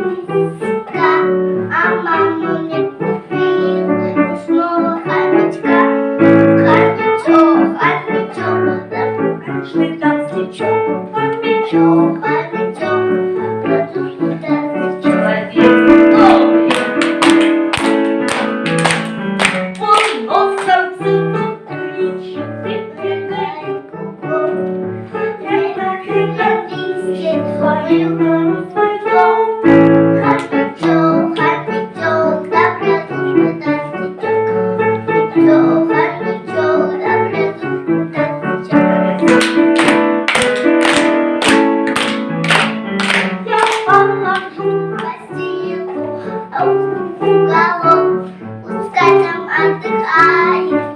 Мамулька, а мамуля привил снова хомячка. Хомячок, хомячок, да пуканчный там слечок, хомячок, хомячок, да душный человек. Он носом цыпал, ты прыгай, кукол, прыгай, прыгай, висит, хомячок. уголок, пускай там отдыхает